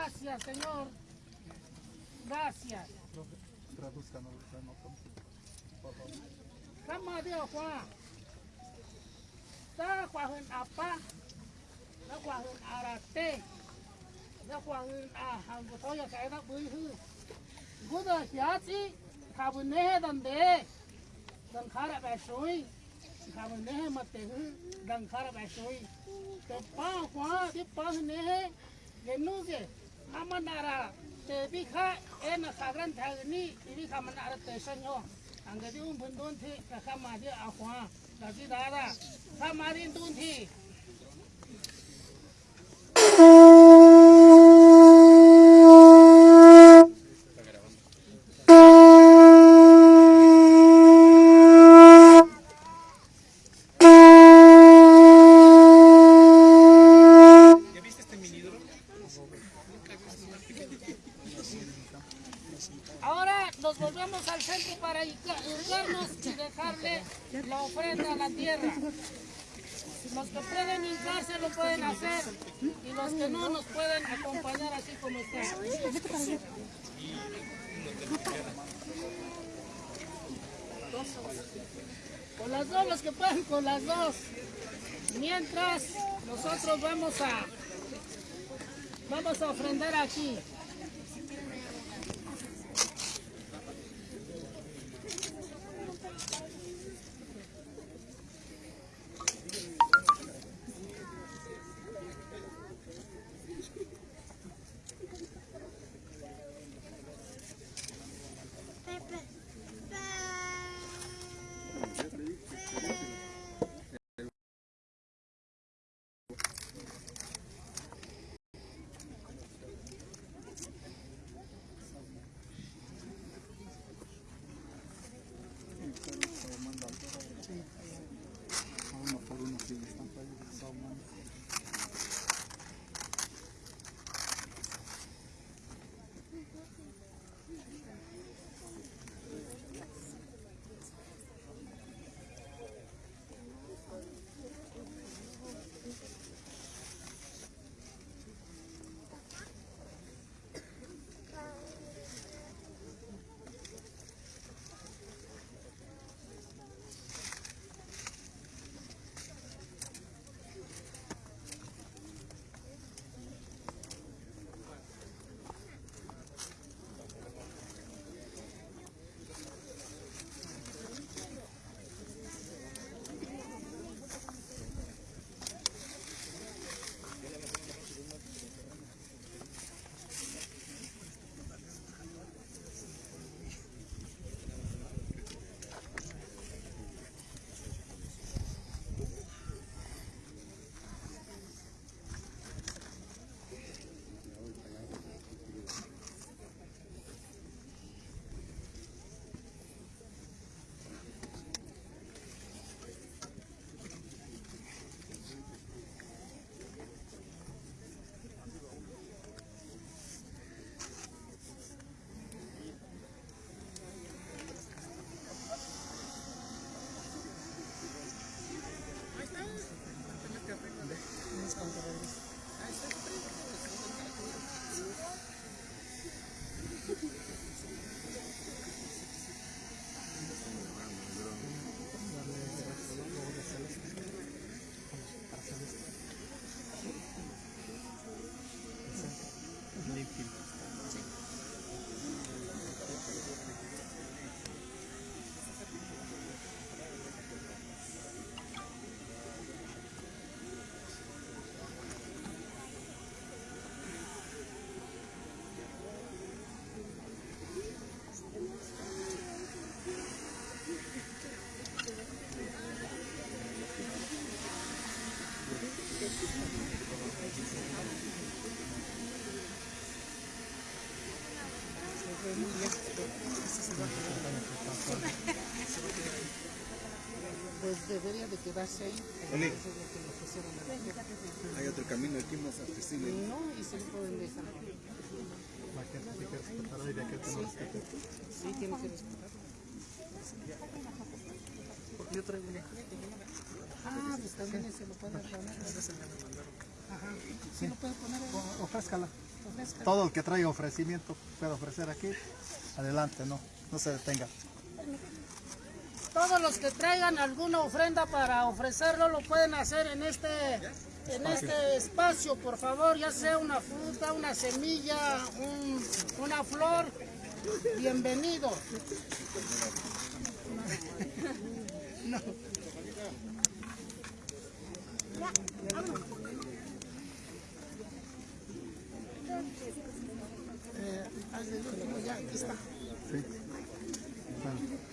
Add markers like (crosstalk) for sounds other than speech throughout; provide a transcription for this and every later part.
Gracias, Señor. Gracias. Traduzcanos, por favor. Cama de Juan. Ta Juan Apa. Ta Juan Arate. Ta Juan Ahangotoya Kaina Buihu. Guda Hiachi. Cabune Dande. Dankara Bashui. Cabune Matehu. Dankara Bashui. Te pa Juan. Te pa Nehe. Genuge. jamanara tevi já ena jagántauní idijamanara texa ño angediuu nduntji ajamadi ajuan ndadida‐da jamadi nduntji nos volvemos al centro para irgarnos y dejarle la ofrenda a la tierra. Los que pueden hincarse lo pueden hacer y los que no nos pueden acompañar así como están. Con las dos, los que pueden con las dos. Mientras nosotros vamos a vamos a ofrendar aquí. Debería de quedarse ahí. Oli. Eso es lo que le pusieron a la gente. Hay otro camino aquí más accesible. No, y se lo pueden dejar. La gente tiene que respetar ahí de aquel que no respeta. Sí, tiene que respetar. Porque yo traigo una. Ah, pues también se lo pueden poner. Ajá. Sí lo pueden poner ahí. Ofrézcala. todo el que traiga ofrecimiento puede ofrecer aquí, adelante, no, no se detenga. Todos los que traigan alguna ofrenda para ofrecerlo lo pueden hacer en este en este espacio, por favor, ya sea una fruta, una semilla, un- una flor, bienvenido. (laughs) Eh, el último, ya, aquí está. Sí. Bueno.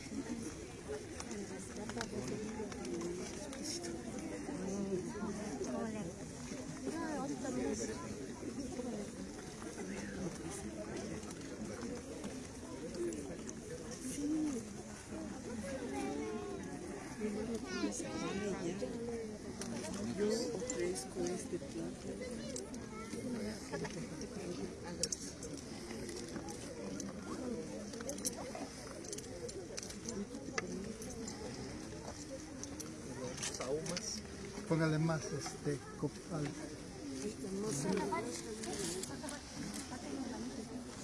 Póngale más este copal.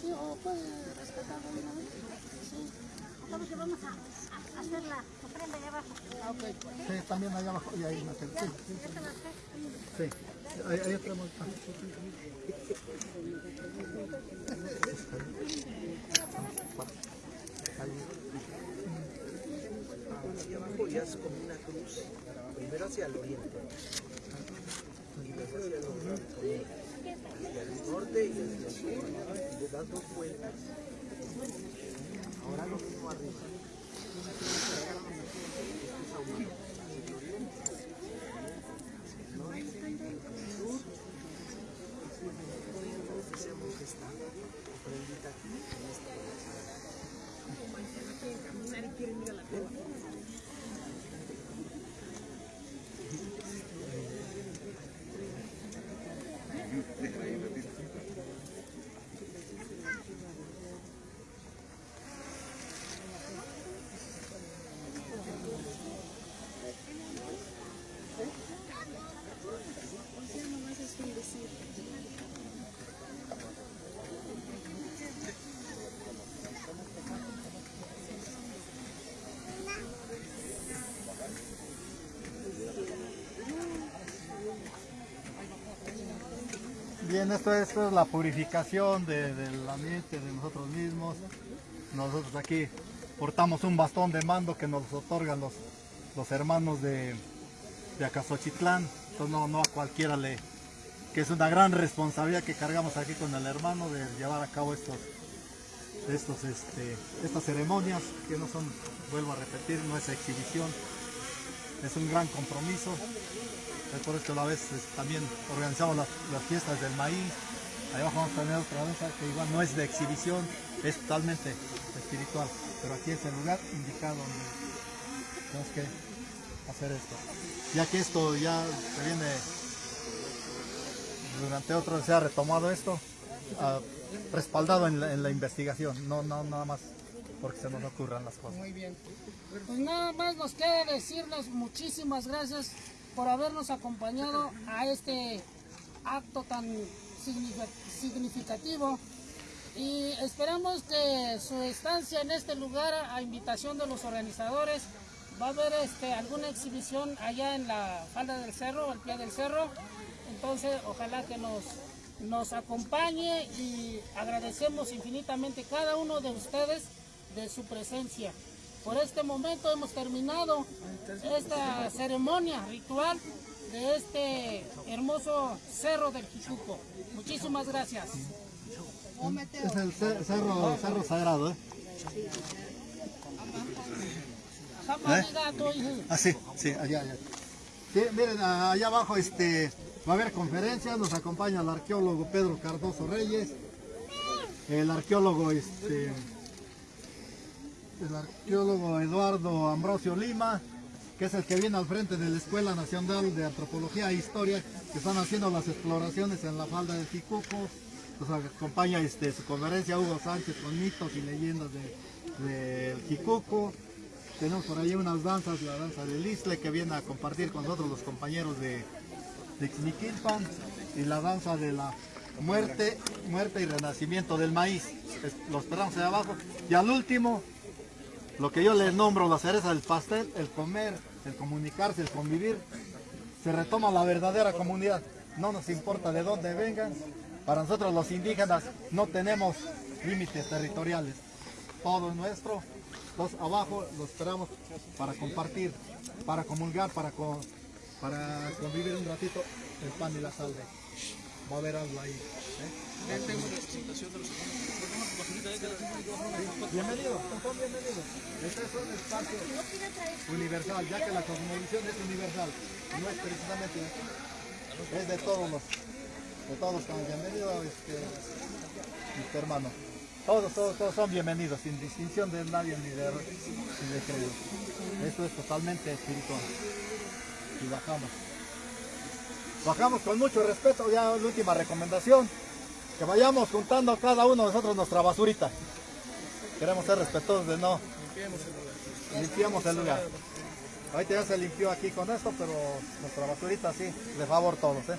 Sí, o puede rescatar una vez. Sí. Estamos que vamos a, a hacer la ofrenda allá abajo. Ah, ok. Sí, también allá abajo y ahí una sí, sí, Esta la sé. sí. Ahí, ahí tenemos. ah, Hacia abajo y haz como una cruz, primero hacia el oriente, y luego hacia el hacia el norte y hacia el sur, y le das dos vueltas. Ahora lo mismo arriba. Bien, esto, esto es la purificación de- del ambiente de nosotros mismos. Nosotros aquí portamos un bastón de mando que nos otorgan los, los hermanos de, de Acasochitlán. Entonces no, no a cualquiera le... que es una gran responsabilidad que cargamos aquí con el hermano de llevar a cabo estos, estos, este, estas ceremonias que no son, vuelvo a repetir, no es exhibición, es un gran compromiso. Esto a la vez es, también organizamos las, fiestas del maíz. Ahí abajo vamos a tener otra danza que igual no es de exhibición, es totalmente espiritual. Pero aquí es el lugar indicado donde tenemos que hacer esto. Ya que esto ya se viene durante otro se ha retomado esto, ah, respaldado en la, en la investigación, no, no nada más porque se nos ocurran las cosas. Muy bien. Pues nada más nos queda decirles muchísimas gracias por habernos acompañado a este acto tan significa- significativo y esperamos que su estancia en este lugar a invitación de los organizadores va a haber este, alguna exhibición allá en la falda del cerro, al pie del cerro. Entonces ojalá que nos, nos acompañe y agradecemos infinitamente cada uno de ustedes de su presencia. Por este momento hemos terminado esta ceremonia ritual de este hermoso cerro del Jichuco. Muchísimas gracias. Es el ce- cerro, cerro sagrado, ¿eh? Ah, sí, sí, allá, allá. Sí, miren, allá abajo este, va a haber conferencias, nos acompaña el arqueólogo Pedro Cardoso Reyes, el arqueólogo este, el arqueólogo Eduardo Ambrosio Lima, que es el que viene al frente de la Escuela Nacional de Antropología e Historia, que están haciendo las exploraciones en la falda del Jicuco. Nos acompaña este, su conferencia Hugo Sánchez con mitos y leyendas de- del Jicuco. Tenemos por ahí unas danzas, la danza del Isle, que viene a compartir con nosotros los compañeros de, de y la danza de la muerte, muerte y renacimiento del maíz. Es- Lo esperamos ahí abajo. Y al último, lo que yo les nombro, la cereza del pastel, el comer, el comunicarse, el convivir, se retoma la verdadera comunidad. No nos importa de dónde vengan. Para nosotros los indígenas no tenemos límites territoriales. Todo es nuestro. Los abajo lo esperamos para compartir, para comulgar, para, co- para convivir un ratito el pan y la sal. Va a haber algo ahí. ¿eh? Bienvenidos, son bienvenidos. Este es un espacio universal, ya que la cosmovisión es universal, no es precisamente, es de todos los, de todos los bienvenidos, este, mis hermanos. Todos, todos, todos son bienvenidos, sin distinción de nadie ni de, ni de. Esto es totalmente espiritual. Y bajamos. Bajamos con mucho respeto, ya la última recomendación, que vayamos juntando cada uno de nosotros nuestra basurita. Queremos ser respetuosos de no limpiamos el lugar. Ahorita ya se limpió aquí con esto, pero nuestra basurita sí, de favor todos, ¿eh?